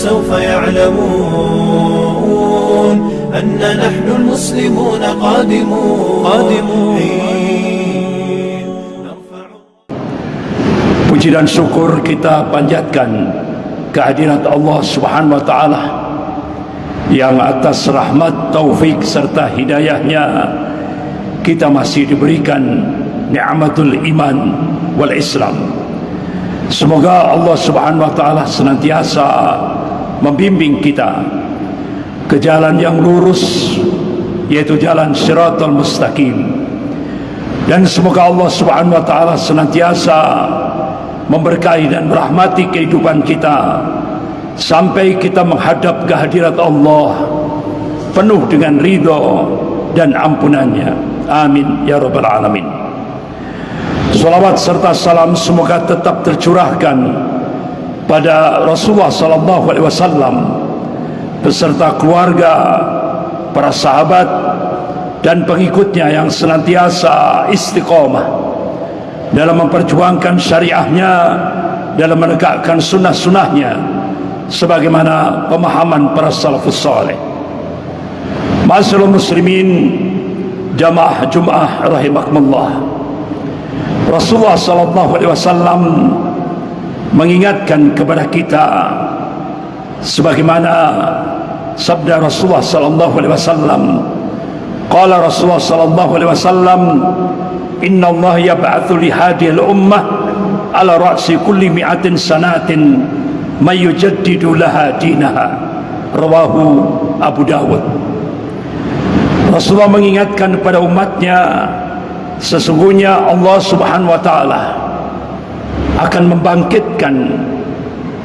سوف يعلمون أن نحن المسلمون قادمون قادمون Puji dan syukur kita panjatkan kehadirat Allah Subhanahu wa taala yang atas rahmat, taufik serta hidayahnya kita masih diberikan nikmatul iman wal Islam. Semoga Allah Subhanahu wa taala senantiasa membimbing kita ke jalan yang lurus yaitu jalan Shiratal Mustaqim. Dan semoga Allah Subhanahu wa taala senantiasa memberkahi dan merahmati kehidupan kita sampai kita menghadap kehadirat Allah penuh dengan ridha dan ampunannya. Amin ya rabbal alamin. Salawat serta salam semoga tetap tercurahkan pada Rasulullah sallallahu alaihi wasallam beserta keluarga, para sahabat dan pengikutnya yang senantiasa istiqomah dalam memperjuangkan syariahnya dalam menegakkan sunnah-sunnahnya sebagaimana pemahaman para salafus saleh. Masyaallah muslimin jamaah Jumat rahimakumullah. Rasulullah sallallahu alaihi wasallam mengingatkan kepada kita sebagaimana sabda Rasulullah sallallahu alaihi wasallam. Qala Rasulullah sallallahu alaihi wasallam inna Allah yab'atsu li hadhihi al-ummah ala ra'si kulli mi'atin sanatin may yujaddidu laha dinaha. Rawahu Abu Dawud. Rasulullah mengingatkan kepada umatnya sesungguhnya Allah subhanahu wa ta'ala akan membangkitkan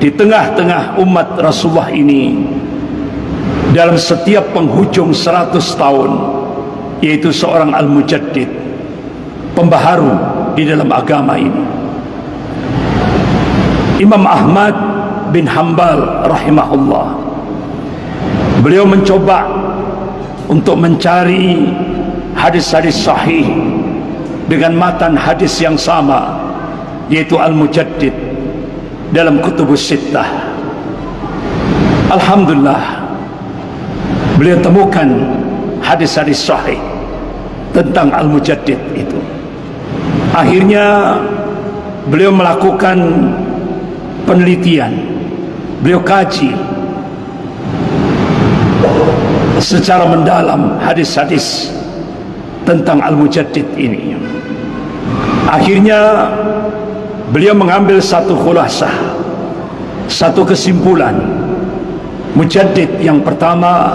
di tengah-tengah umat Rasulullah ini dalam setiap penghujung 100 tahun yaitu seorang al-mujaddid pembaharu di dalam agama ini. Imam Ahmad bin Hanbal rahimahullah. Beliau mencoba untuk mencari hadis-hadis sahih dengan matan hadis yang sama yaitu Al-Mujaddid dalam kutubus sittah. Alhamdulillah beliau temukan hadis-hadis sahih tentang Al-Mujaddid itu. Akhirnya beliau melakukan penelitian beliau kaji secara mendalam hadis-hadis tentang Al-Mujaddid ini. Akhirnya beliau mengambil satu khulasah satu kesimpulan mujaddid yang pertama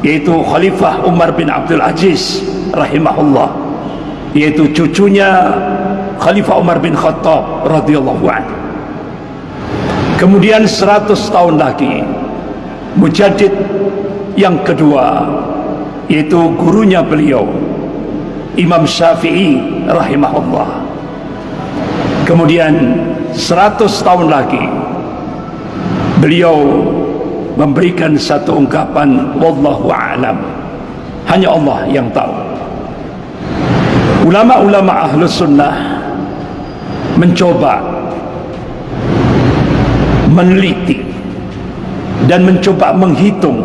yaitu Khalifah Umar bin Abdul Aziz rahimahullah yaitu cucunya Khalifah Umar bin Khattab radhiyallahu anhu. Kemudian 100 tahun lagi mujaddid yang kedua yaitu gurunya beliau Imam Syafi'i rahimahullah kemudian 100 tahun lagi beliau memberikan satu ungkapan wallahu a'lam. Hanya Allah yang tahu. Ulama-ulama ahlus sunnah mencoba meneliti dan mencoba menghitung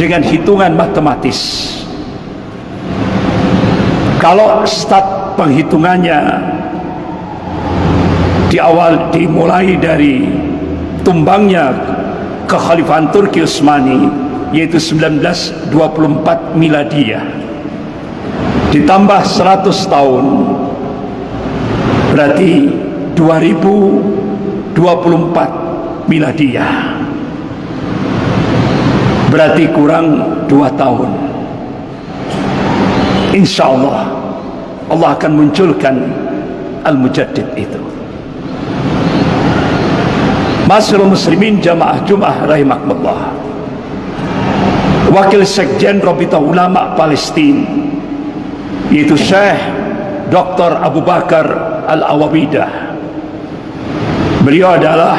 dengan hitungan matematis. Kalau start penghitungannya di awal dimulai dari tumbangnya kekhalifahan Turki Utsmani yaitu 1924 miladiyah ditambah 100 tahun berarti 2024 miladiyah berarti kurang 2 tahun. Insyaallah Allah akan munculkan Al-Mujaddid itu Masyarakat muslimin jamaah Jum'ah rahimakumullah Wakil Sekjen Robita Ulama Palestin yaitu Syekh Dr. Abu Bakar Al-Awabidah beliau adalah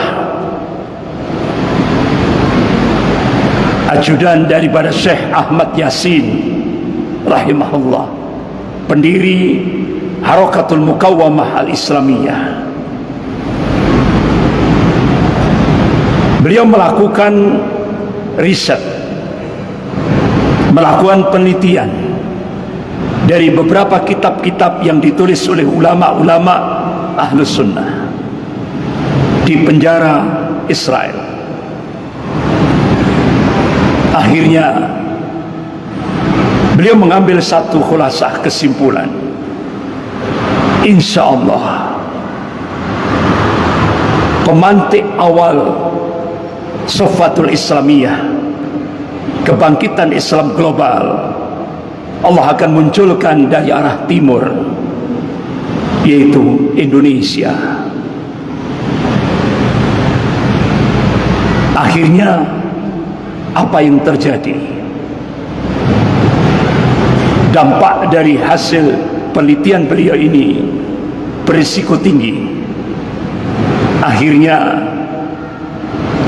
ajudan daripada Syekh Ahmad Yasin rahimahullah pendiri Harakatul Mukawamah Al-Islamiyah beliau melakukan riset melakukan penelitian dari beberapa kitab-kitab yang ditulis oleh ulama-ulama ahlus sunnah di penjara Israel. Akhirnya beliau mengambil satu khulasah kesimpulan. Insya Allah pemantik awal sofatul islamiyah. Kebangkitan Islam global. Allah akan munculkan dari arah timur yaitu Indonesia. Akhirnya apa yang terjadi? Dampak dari hasil penelitian beliau ini berisiko tinggi. Akhirnya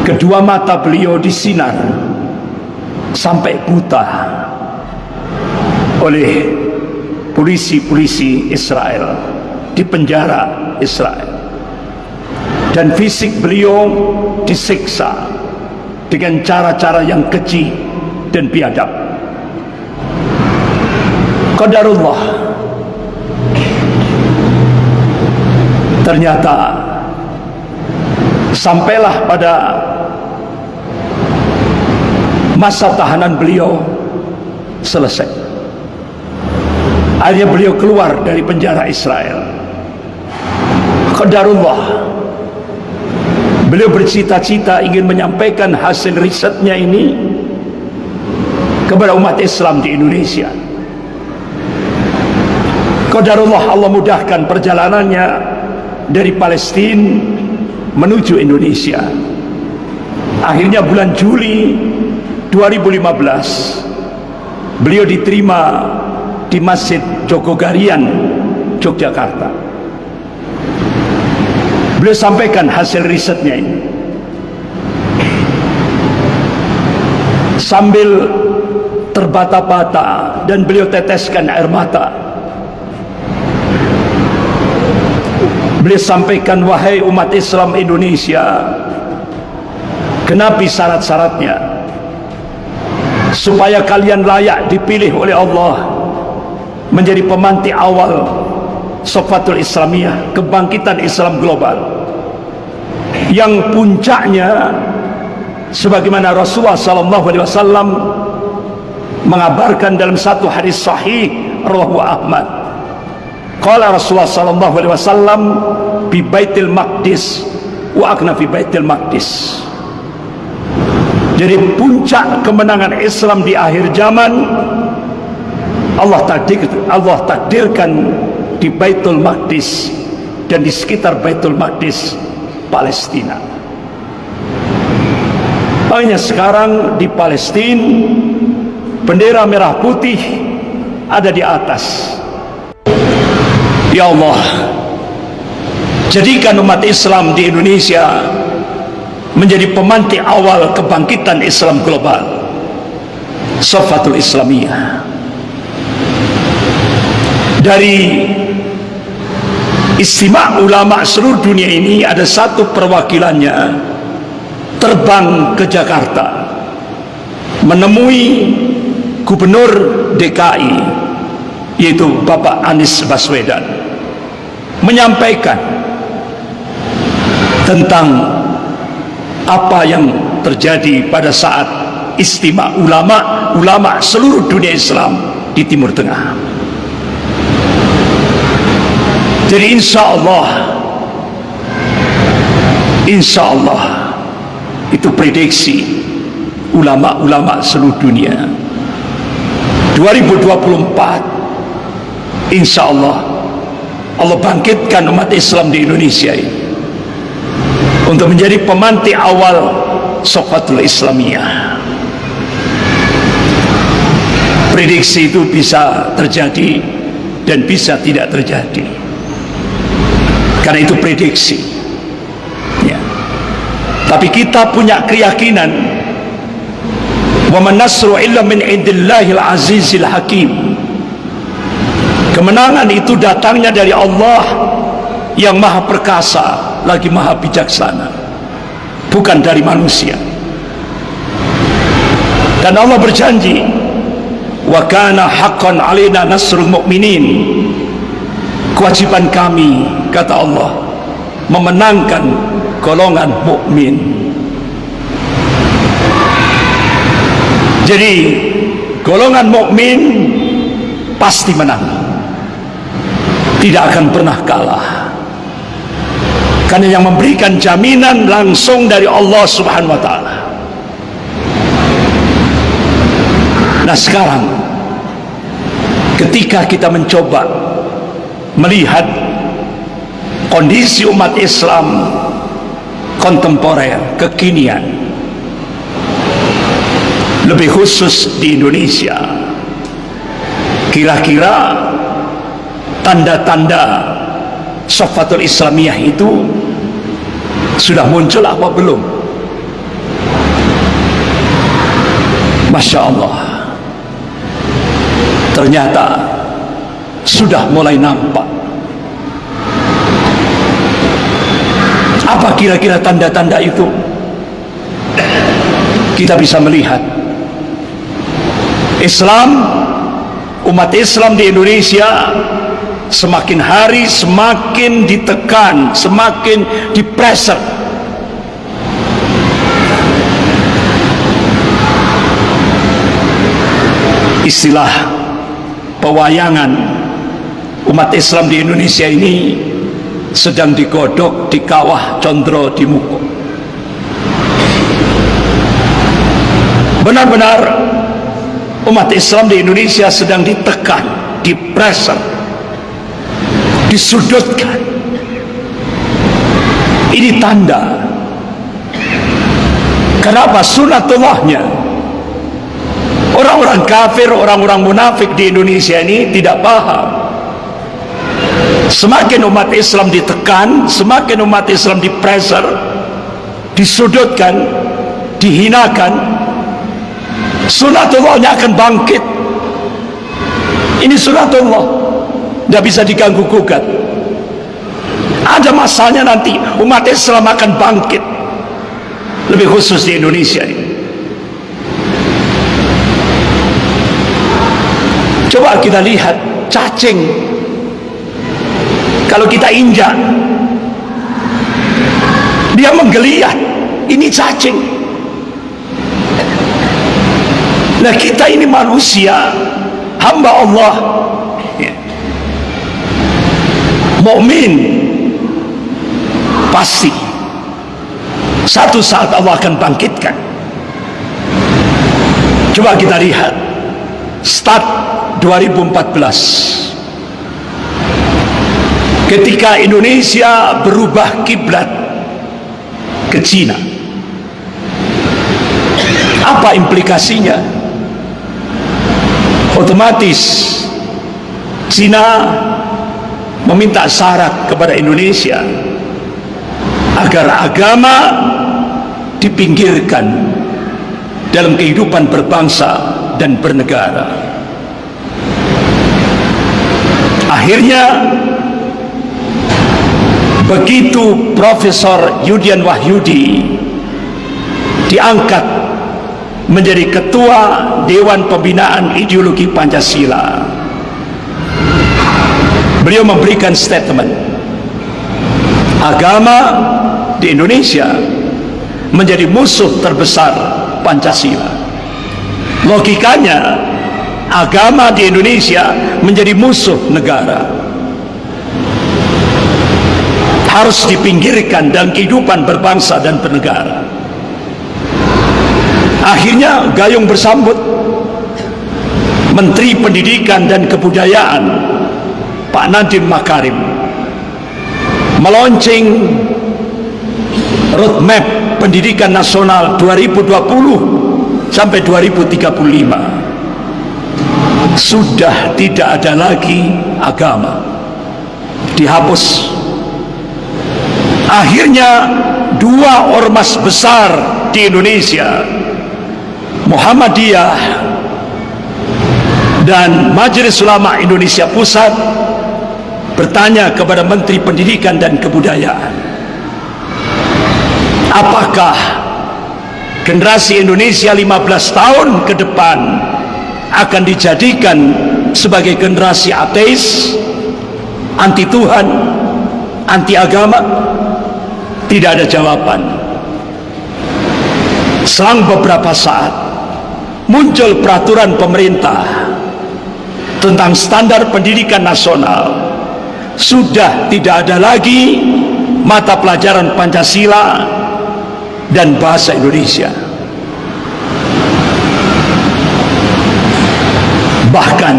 kedua mata beliau disinar sampai buta oleh polisi-polisi Israel di penjara Israel. Dan fisik beliau disiksa dengan cara-cara yang keji dan biadab. Qadarullah. Ternyata sampailah pada masa tahanan beliau selesai. Akhirnya beliau keluar dari penjara Israel. Qadarullah beliau bercita-cita ingin menyampaikan hasil risetnya ini kepada umat Islam di Indonesia. Qadarullah Allah mudahkan perjalanannya dari Palestina menuju Indonesia. Akhirnya bulan Juli 2015 beliau diterima di Masjid Jogogarian Yogyakarta. Beliau sampaikan hasil risetnya ini. Sambil terbata-bata dan beliau teteskan air mata Beliau sampaikan wahai umat Islam Indonesia Kenapi syarat-syaratnya Supaya kalian layak dipilih oleh Allah Menjadi pemantik awal Sofatul Islamiyah Kebangkitan Islam global Yang puncaknya Sebagaimana Rasulullah SAW Mengabarkan dalam satu hadis sahih Rawahu Ahmad Qala Rasulullah wasallam bi Baitul Maqdis wa akna fi Baitul Maqdis. Jadi puncak kemenangan Islam di akhir zaman Allah takdir Allah takdirkan di Baitul Maqdis dan di sekitar Baitul Maqdis Palestina. Hanya sekarang di Palestina bendera merah putih ada di atas Ya Allah Jadikan umat Islam di Indonesia Menjadi pemantik awal kebangkitan Islam global. Sofatul Islamiyah. Dari Istimewa ulama seluruh dunia ini Ada satu perwakilannya Terbang ke Jakarta Menemui Gubernur DKI Yaitu Bapak Anies Baswedan menyampaikan tentang apa yang terjadi pada saat istimewa ulama ulama seluruh dunia Islam di Timur Tengah. Jadi insya Allah, insya Allah itu prediksi ulama-ulama seluruh dunia. 2024, insya Allah Allah bangkitkan umat Islam di Indonesia ini untuk menjadi pemantik awal Sofatul Islamiyah. Prediksi itu bisa terjadi dan bisa tidak terjadi. Karena itu prediksi. Ya. tapi kita punya keyakinan indillahil azizil hakim. Kemenangan itu datangnya dari Allah yang maha perkasa lagi maha bijaksana. Bukan dari manusia. Dan Allah berjanji wa kana haqqan alaina nasrul mu'minin. Kewajiban kami kata Allah memenangkan golongan mukmin. Jadi golongan mukmin pasti menang. Tidak akan pernah kalah karena yang memberikan jaminan langsung dari Allah subhanahu wa ta'ala. Nah sekarang ketika kita mencoba melihat kondisi umat Islam kontemporer, kekinian lebih khusus di Indonesia kira-kira tanda-tanda sofatul islamiyah itu sudah muncul apa belum? Masya Allah. Ternyata sudah mulai nampak. Apa kira-kira tanda-tanda itu? Kita bisa melihat. Islam umat Islam di Indonesia semakin hari semakin ditekan semakin dipreser. Istilah pewayangan umat Islam di Indonesia ini sedang digodok di kawah condro di muko benar-benar umat Islam di Indonesia sedang ditekan dipreser disudutkan. Ini tanda kenapa sunatullahnya orang-orang kafir orang-orang munafik di Indonesia ini tidak paham. Semakin umat Islam ditekan semakin umat Islam dipreser disudutkan dihinakan sunatullahnya akan bangkit. Ini sunatullah tidak bisa diganggu gugat. Ada masanya nanti umat Islam akan bangkit. Lebih khusus di Indonesia ini. Coba kita lihat cacing. Kalau kita injak dia menggeliat ini cacing. Nah kita ini manusia hamba Allah mukmin pasti satu saat Allah akan bangkitkan. Coba kita lihat start 2014 ketika Indonesia berubah kiblat ke Cina apa implikasinya? Otomatis Cina meminta syarat kepada Indonesia agar agama dipinggirkan dalam kehidupan berbangsa dan bernegara. Akhirnya begitu Profesor Yudian Wahyudi diangkat menjadi ketua Dewan Pembinaan Ideologi Pancasila beliau memberikan statement. Agama di Indonesia menjadi musuh terbesar Pancasila. Logikanya agama di Indonesia menjadi musuh negara. Harus dipinggirkan dalam kehidupan berbangsa dan bernegara. Akhirnya Gayung bersambut Menteri Pendidikan dan Kebudayaan Pak Nadiem Makarim meluncing roadmap pendidikan nasional 2020 sampai 2035 sudah tidak ada lagi agama dihapus. Akhirnya dua ormas besar di Indonesia Muhammadiyah dan Majelis Ulama Indonesia Pusat bertanya kepada Menteri Pendidikan dan Kebudayaan apakah generasi Indonesia 15 tahun ke depan akan dijadikan sebagai generasi ateis anti Tuhan anti agama? Tidak ada jawaban. Selang beberapa saat muncul peraturan pemerintah tentang standar pendidikan nasional sudah tidak ada lagi mata pelajaran Pancasila dan bahasa Indonesia. Bahkan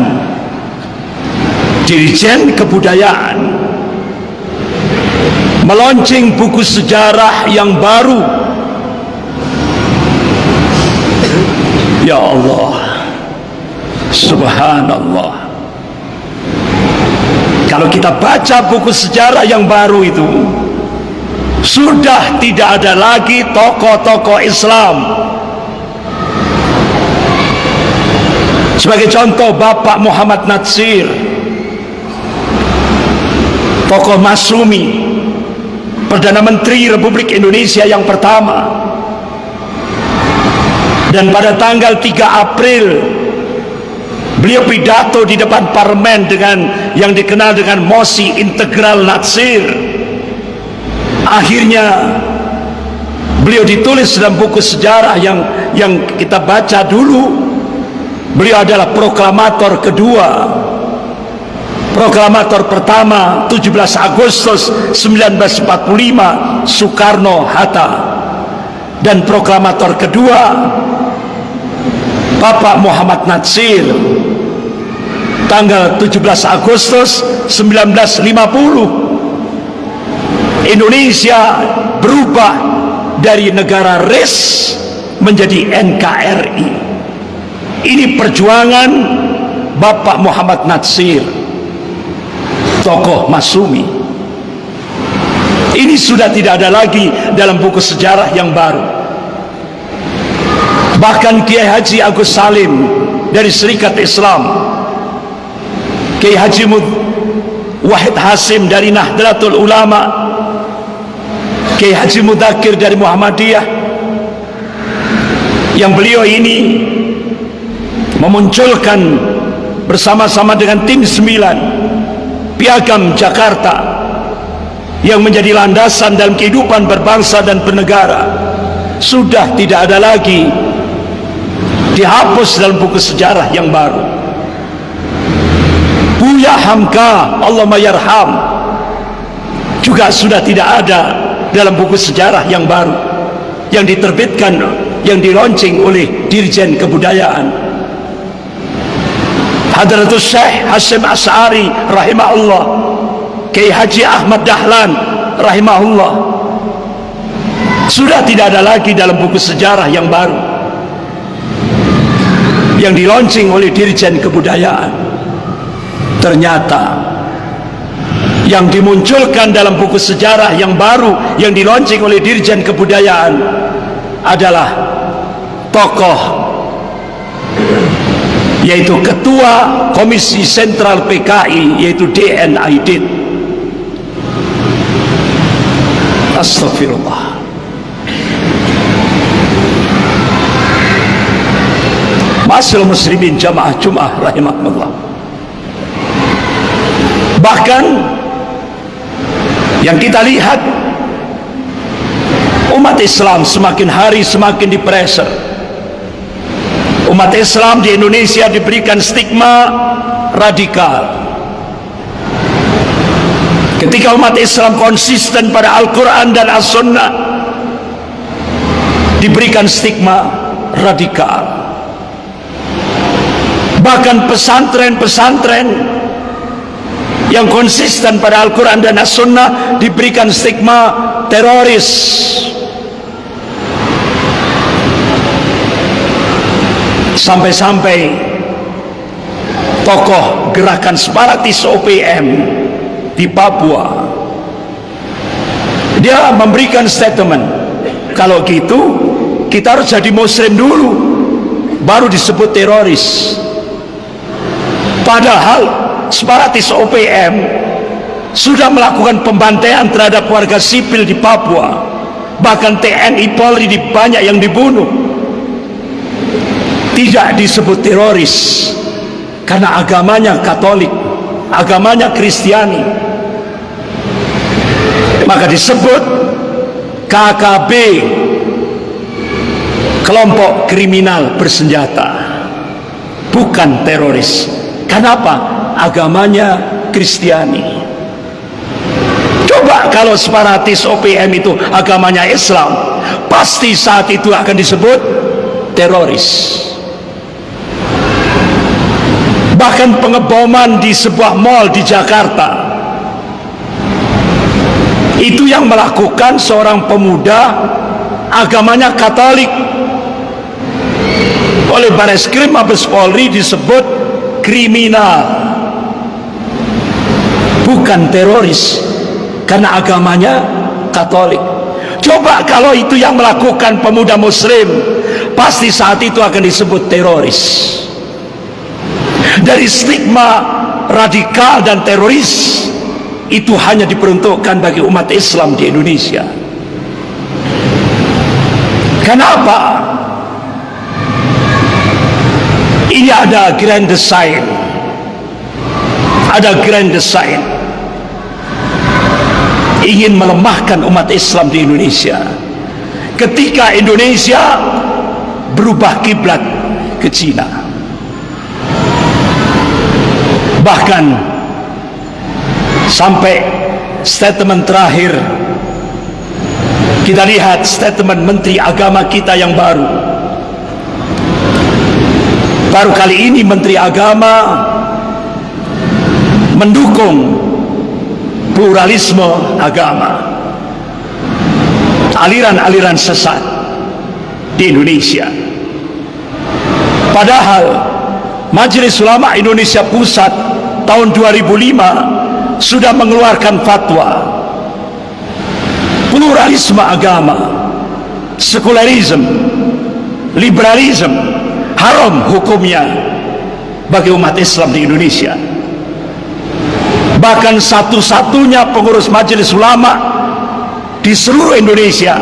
Dirjen Kebudayaan melonceng buku sejarah yang baru. Ya Allah Subhanallah Kalau kita baca buku sejarah yang baru itu Sudah tidak ada lagi tokoh-tokoh Islam. Sebagai contoh Bapak Muhammad Natsir Tokoh Masumi Perdana Menteri Republik Indonesia yang pertama. Dan pada tanggal 3 April Beliau pidato di depan parlemen dengan yang dikenal dengan mosi integral Natsir. Akhirnya Beliau ditulis dalam buku sejarah yang yang kita baca dulu. Beliau adalah proklamator kedua. Proklamator pertama 17 Agustus 1945 Soekarno-Hatta Dan proklamator kedua Bapak Muhammad Natsir Tanggal 17 Agustus 1950 Indonesia berubah dari negara RIS menjadi NKRI ini perjuangan Bapak Muhammad Natsir tokoh Masumi. Ini sudah tidak ada lagi dalam buku sejarah yang baru. Bahkan Kiai Haji Agus Salim dari Serikat Islam Kiai Haji Mud Wahid Hasim dari Nahdlatul Ulama Kiai Haji Mudakir dari Muhammadiyah yang beliau ini memunculkan bersama-sama dengan tim 9 piagam Jakarta yang menjadi landasan dalam kehidupan berbangsa dan bernegara. Sudah tidak ada lagi dihapus dalam buku sejarah yang baru Buya Hamka Allah Mayarham juga sudah tidak ada dalam buku sejarah yang baru yang diterbitkan yang dilaunching oleh Dirjen Kebudayaan. Hadratus Syekh Hasim As'ari rahimahullah. Kiai Haji Ahmad Dahlan rahimahullah. Sudah tidak ada lagi dalam buku sejarah yang baru yang dilaunching oleh Dirjen Kebudayaan ternyata yang dimunculkan dalam buku sejarah yang baru yang dilaunching oleh Dirjen Kebudayaan adalah tokoh yaitu ketua komisi sentral PKI yaitu DN Aidit. Astagfirullah Masyarakat muslimin jamaah jum'ah rahimahullah bahkan yang kita lihat umat Islam semakin hari semakin dipreser. Umat Islam di Indonesia diberikan stigma radikal. Ketika umat Islam konsisten pada Al-Quran dan As-Sunnah diberikan stigma radikal. Bahkan pesantren-pesantren yang konsisten pada Al-Quran dan As-Sunnah diberikan stigma teroris. Sampai-sampai tokoh gerakan separatis OPM di Papua dia memberikan statement kalau gitu kita harus jadi muslim dulu baru disebut teroris. Padahal separatis OPM sudah melakukan pembantaian terhadap warga sipil di Papua. Bahkan TNI Polri di banyak yang dibunuh. Tidak disebut teroris karena agamanya Katolik agamanya Kristiani. Maka disebut KKB kelompok kriminal bersenjata. Bukan teroris. Kenapa agamanya Kristiani. Coba kalau separatis OPM itu agamanya Islam pasti saat itu akan disebut teroris. Bahkan pengeboman di sebuah mall di Jakarta. Itu yang melakukan seorang pemuda agamanya Katolik. Oleh Baris Krim Mabes Polri disebut kriminal bukan teroris. Karena agamanya Katolik. Coba kalau itu yang melakukan pemuda muslim pasti saat itu akan disebut teroris. Dari stigma radikal dan teroris itu hanya diperuntukkan bagi umat Islam di Indonesia. Kenapa? Ini ada grand design. Ada grand design ingin melemahkan umat Islam di Indonesia. Ketika Indonesia berubah kiblat ke Cina. Bahkan sampai statement terakhir kita lihat statement Menteri Agama kita yang baru. Baru kali ini Menteri Agama mendukung pluralisme agama. Aliran-aliran sesat di Indonesia. Padahal Majelis Ulama Indonesia Pusat tahun 2005 sudah mengeluarkan fatwa pluralisme agama sekularisme liberalisme haram hukumnya bagi umat Islam di Indonesia bahkan satu-satunya pengurus majelis ulama di seluruh Indonesia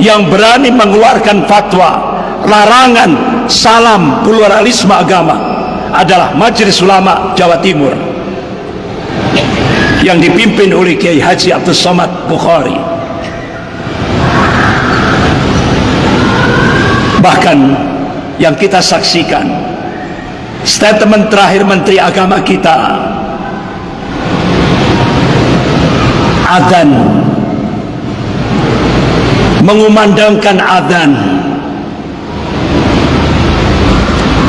yang berani mengeluarkan fatwa larangan salam pluralisme agama adalah majelis ulama Jawa Timur yang dipimpin oleh Kiai Haji Abdul Somad Bukhari. Bahkan yang kita saksikan statement terakhir Menteri Agama kita adan mengumandangkan adan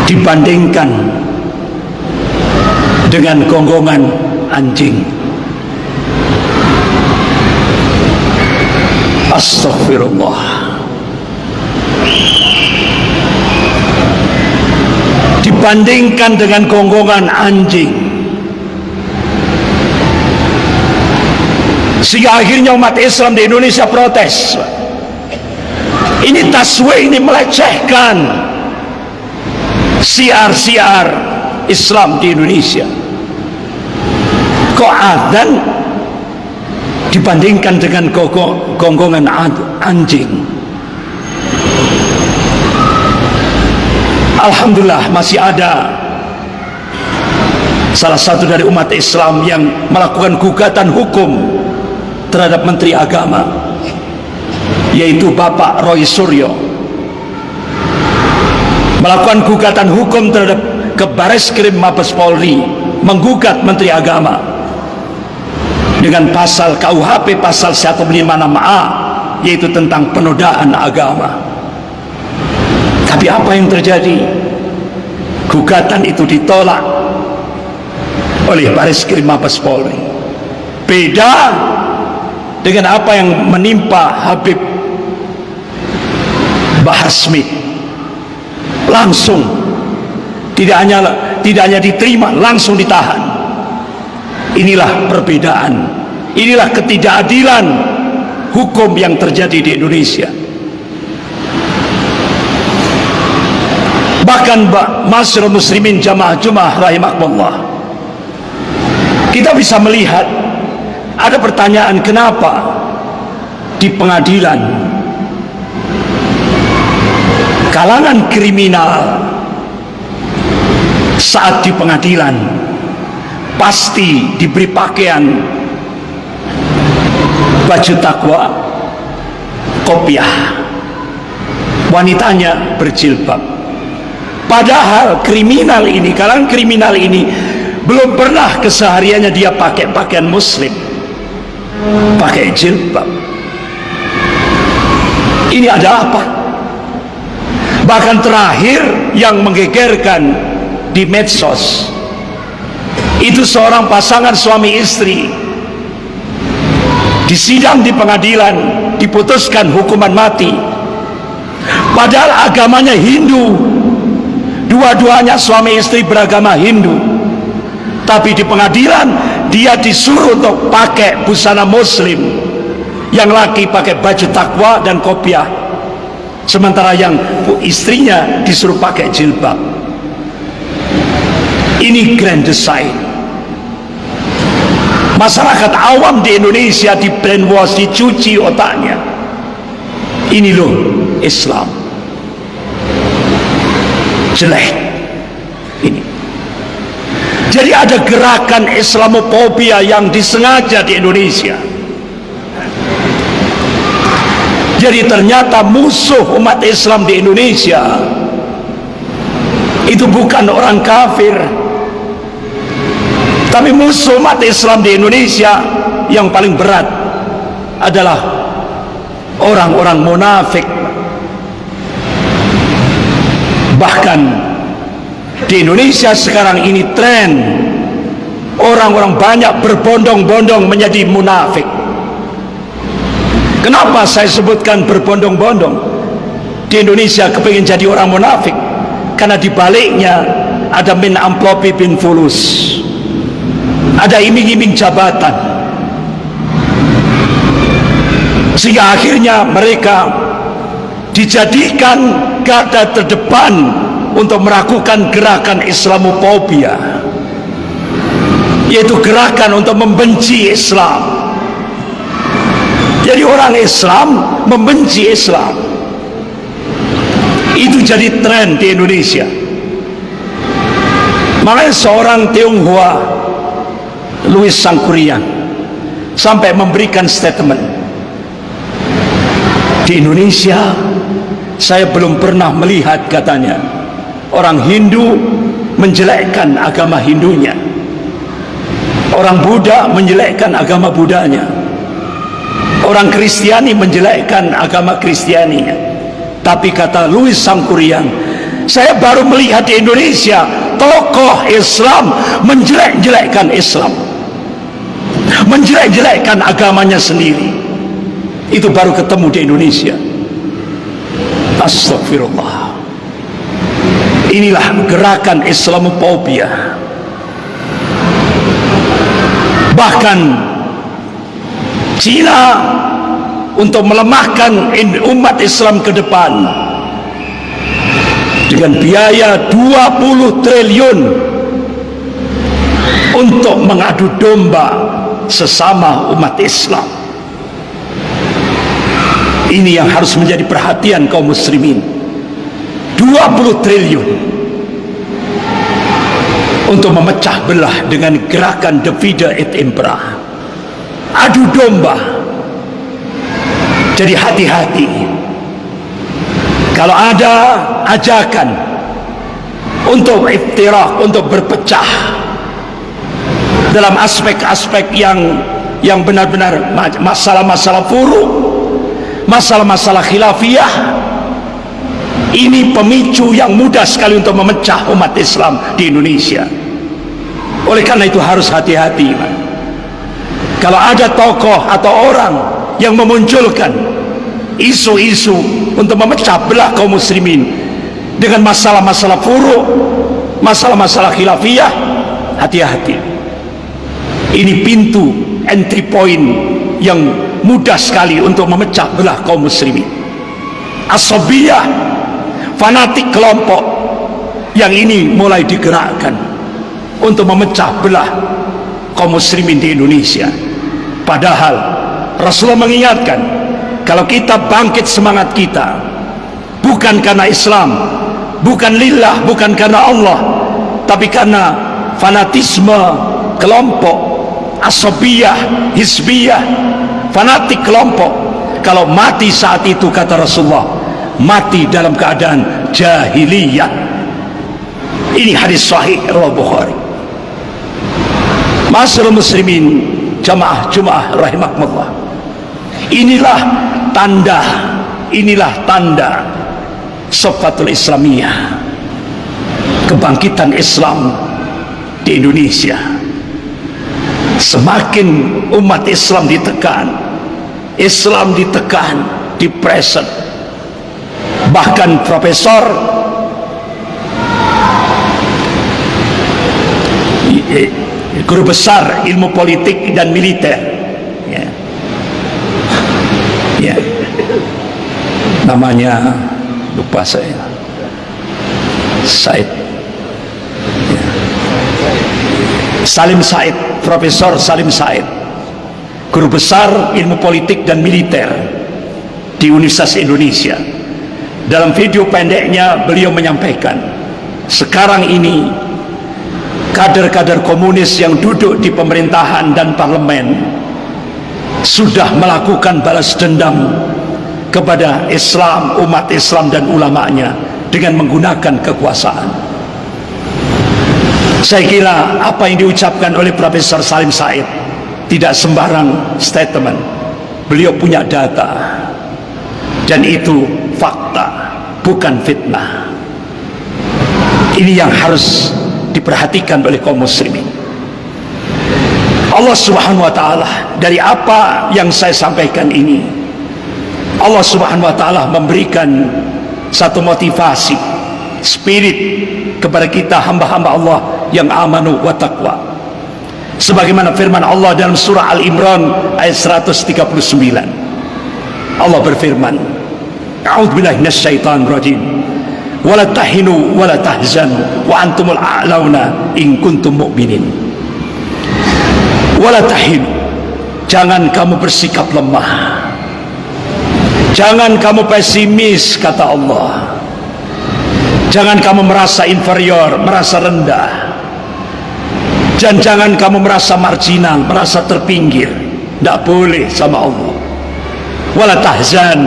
dibandingkan dengan gonggongan anjing. Astaghfirullah. Dibandingkan dengan gonggongan anjing Sehingga akhirnya umat Islam di Indonesia protes. Ini taswe ini melecehkan Siar-siar Islam di Indonesia. Kok adan dibandingkan dengan gonggongan anjing? Alhamdulillah masih ada salah satu dari umat Islam yang melakukan gugatan hukum terhadap Menteri Agama yaitu Bapak Roy Suryo melakukan gugatan hukum terhadap ke Baris Krim Mabes Polri menggugat Menteri Agama dengan pasal KUHP pasal 156A yaitu tentang penodaan agama. Tapi apa yang terjadi? Gugatan itu ditolak oleh Baris Krim Mabes Polri. Beda dengan apa yang menimpa Habib Bahar Smith langsung tidak hanya tidak hanya diterima langsung ditahan. Inilah perbedaan inilah ketidakadilan hukum yang terjadi di Indonesia. Bahkan masyarakat muslimin jamaah jumah rahimahullah kita bisa melihat ada pertanyaan kenapa di pengadilan kalangan kriminal saat di pengadilan pasti diberi pakaian baju takwa kopiah. Wanitanya berjilbab. Padahal kriminal ini kalangan kriminal ini belum pernah kesehariannya dia pakai pakaian muslim pakai jilbab. Ini ada apa? Bahkan terakhir yang menggegerkan di medsos itu seorang pasangan suami istri. Di sidang di pengadilan diputuskan hukuman mati. Padahal agamanya Hindu. Dua-duanya suami istri beragama Hindu. Tapi di pengadilan dia disuruh untuk pakai busana muslim. Yang laki pakai baju takwa dan kopiah. Sementara yang istrinya disuruh pakai jilbab. Ini grand design. Masyarakat awam di Indonesia di brainwash dicuci otaknya. Ini loh Islam. Jelek jadi ada gerakan Islamophobia yang disengaja di Indonesia jadi ternyata musuh umat Islam di Indonesia itu bukan orang kafir tapi musuh umat Islam di Indonesia yang paling berat adalah orang-orang munafik. Bahkan di Indonesia sekarang ini tren orang-orang banyak berbondong-bondong menjadi munafik. Kenapa saya sebutkan berbondong-bondong? Di Indonesia kepingin jadi orang munafik karena di baliknya ada min amplopi bin fulus ada iming-iming jabatan sehingga akhirnya mereka dijadikan garda terdepan untuk melakukan gerakan Islamophobia yaitu gerakan untuk membenci Islam. Jadi orang Islam membenci Islam. Itu jadi tren di Indonesia. Makanya seorang Tionghoa Louis Sangkuriang sampai memberikan statement di Indonesia saya belum pernah melihat katanya orang Hindu menjelekkan agama Hindunya. Orang Buddha menjelekkan agama Budanya orang Kristiani menjelekkan agama Kristianinya. Tapi kata Louis Sangkuriang saya baru melihat di Indonesia tokoh Islam menjelek-jelekkan Islam. Menjelek-jelekkan agamanya sendiri. Itu baru ketemu di Indonesia. Astagfirullah inilah gerakan Islamophobia bahkan Cina untuk melemahkan umat Islam ke depan dengan biaya 20 triliun untuk mengadu domba sesama umat Islam. Ini yang harus menjadi perhatian kaum muslimin 20 triliun. Untuk memecah belah dengan gerakan divide et impera. Adu domba. Jadi hati-hati. Kalau ada ajakan untuk iftirah untuk berpecah. Dalam aspek-aspek yang yang benar-benar masalah-masalah furu masalah-masalah khilafiyah ini pemicu yang mudah sekali untuk memecah umat Islam di Indonesia. Oleh karena itu harus hati-hati kalau ada tokoh atau orang yang memunculkan isu-isu untuk memecah belah kaum muslimin dengan masalah-masalah furu masalah-masalah khilafiyah hati-hati. Ini pintu entry point yang mudah sekali untuk memecah belah kaum muslimin. Asobiyah fanatik kelompok yang ini mulai digerakkan untuk memecah belah kaum muslimin di Indonesia. Padahal Rasulullah mengingatkan kalau kita bangkit semangat kita bukan karena Islam bukan lillah bukan karena Allah tapi karena fanatisme kelompok asobiyah hisbiyah fanatik kelompok. Kalau mati saat itu kata Rasulullah mati dalam keadaan jahiliyah. Ini hadis sahih riwayat Bukhari. Masyaallah muslimin jamaah jemaah rahimakumullah. Inilah tanda inilah tanda sofatul islamiyah kebangkitan Islam di Indonesia. Semakin umat Islam ditekan Islam ditekan dipreset bahkan profesor guru besar ilmu politik dan militer ya. Ya. namanya lupa saya Said ya. Salim Said Profesor Salim Said guru besar ilmu politik dan militer di Universitas Indonesia dalam video pendeknya beliau menyampaikan sekarang ini kader-kader komunis yang duduk di pemerintahan dan parlemen sudah melakukan balas dendam kepada Islam, umat Islam dan ulamanya dengan menggunakan kekuasaan. Saya kira apa yang diucapkan oleh Profesor Salim Said tidak sembarang statement. Beliau punya data dan itu fakta, bukan fitnah. Ini yang harus diperhatikan oleh kaum muslimin. Allah subhanahu wa ta'ala dari apa yang saya sampaikan ini Allah subhanahu wa ta'ala memberikan satu motivasi spirit kepada kita hamba-hamba Allah yang amanu wa taqwa. Sebagaimana firman Allah dalam surah Al-Imran ayat 139 Allah berfirman A'udzubillahi minasyaitonir rajim wala tahinu wala tahzanu wa antumul a'launa in kuntum mu'minin wala tahinu jangan kamu bersikap lemah. Jangan kamu pesimis kata Allah. Jangan kamu merasa inferior merasa rendah. Dan jangan kamu merasa marginal merasa terpinggir. Tidak boleh sama Allah. Wala tahzan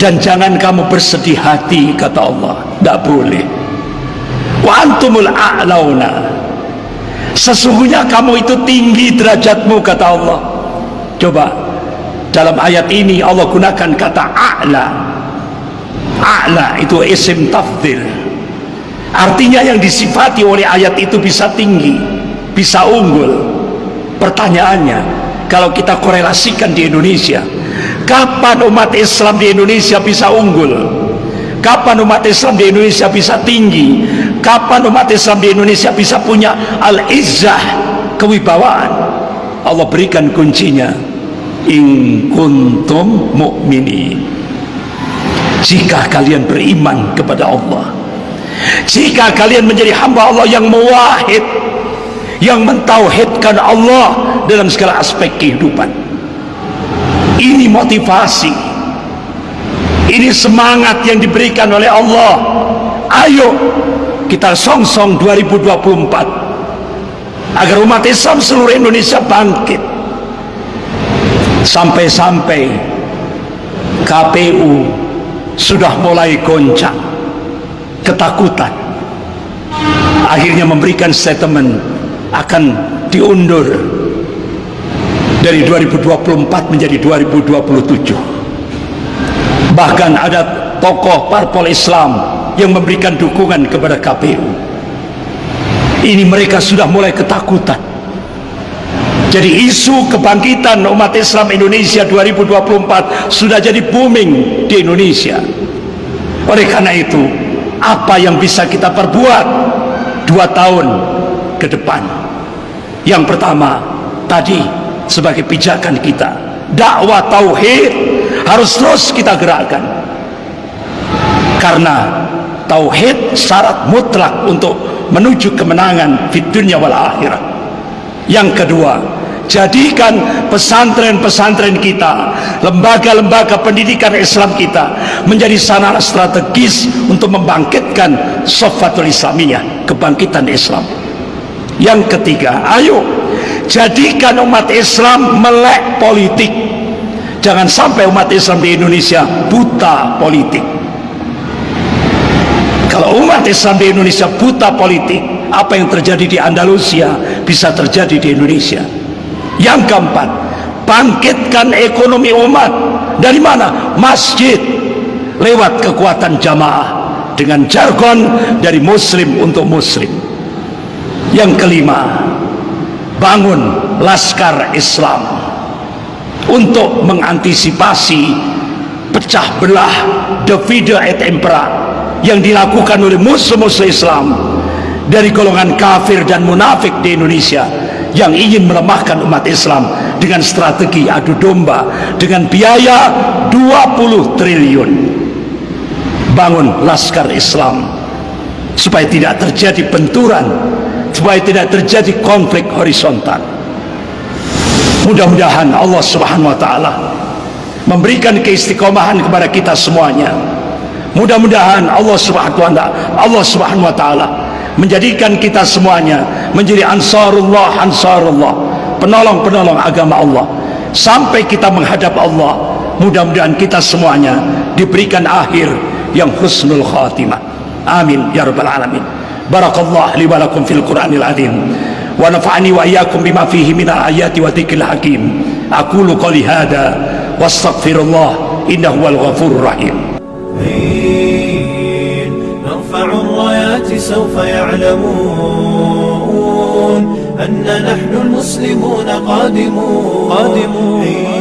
dan jangan kamu bersedih hati kata Allah. Tidak boleh. Wa antumul a'launa. Sesungguhnya kamu itu tinggi derajatmu kata Allah. Coba dalam ayat ini Allah gunakan kata a'la. A'la itu isim tafdil artinya yang disifati oleh ayat itu bisa tinggi bisa unggul. Pertanyaannya kalau kita korelasikan di Indonesia Kapan umat Islam di Indonesia bisa unggul? Kapan umat Islam di Indonesia bisa tinggi? Kapan umat Islam di Indonesia bisa punya al-izzah, kewibawaan? Allah berikan kuncinya. In kuntum mu'minin. Jika kalian beriman kepada Allah. Jika kalian menjadi hamba Allah yang mewahid, yang mentauhidkan Allah dalam segala aspek kehidupan motivasi ini semangat yang diberikan oleh Allah. Ayo kita song-song 2024 agar umat Islam seluruh Indonesia bangkit. Sampai-sampai KPU sudah mulai goncang. Ketakutan. Akhirnya memberikan statement akan diundur dari 2024 menjadi 2027 bahkan ada tokoh parpol Islam yang memberikan dukungan kepada KPU ini mereka sudah mulai ketakutan. Jadi isu kebangkitan umat Islam Indonesia 2024 sudah jadi booming di Indonesia. Oleh karena itu apa yang bisa kita perbuat dua tahun ke depan? Yang pertama tadi sebagai pijakan kita. Dakwah tauhid harus terus kita gerakkan karena tauhid syarat mutlak untuk menuju kemenangan di dunia wal akhirat yang kedua Jadikan pesantren-pesantren kita, lembaga-lembaga pendidikan Islam kita menjadi sarana strategis untuk membangkitkan sofatul Islamiyah, kebangkitan Islam. Yang ketiga, ayo jadikan umat Islam melek politik. Jangan sampai umat Islam di Indonesia buta politik. Kalau umat Islam di Indonesia buta politik, apa yang terjadi di Andalusia bisa terjadi di Indonesia. Yang keempat, bangkitkan ekonomi umat. Dari mana? Masjid. Lewat kekuatan jamaah. Dengan jargon dari muslim untuk muslim. Yang kelima, bangun laskar Islam. Untuk mengantisipasi pecah belah divide et impera yang dilakukan oleh musuh-musuh Islam dari golongan kafir dan munafik di Indonesia yang ingin melemahkan umat Islam dengan strategi adu domba dengan biaya 20 triliun bangun laskar Islam supaya tidak terjadi benturan supaya tidak terjadi konflik horizontal. Mudah-mudahan Allah subhanahu wa ta'ala memberikan keistiqomahan kepada kita semuanya. Mudah-mudahan Allah subhanahu wa ta'ala Allah subhanahu menjadikan kita semuanya menjadi ansarullah ansarullah penolong-penolong agama Allah. Sampai kita menghadap Allah mudah-mudahan kita semuanya diberikan akhir yang husnul khatimah. Amin ya rabbal alamin بارك الله لي ولكم في القرآن العظيم. ونفعني وإياكم بما فيه من الآيات وذكر الحكيم. أقول قولي هذا واستغفر الله إنه هو الغفور الرحيم. نرفع الرايات سوف يعلمون أن نحن المسلمون قادمون, قادمون.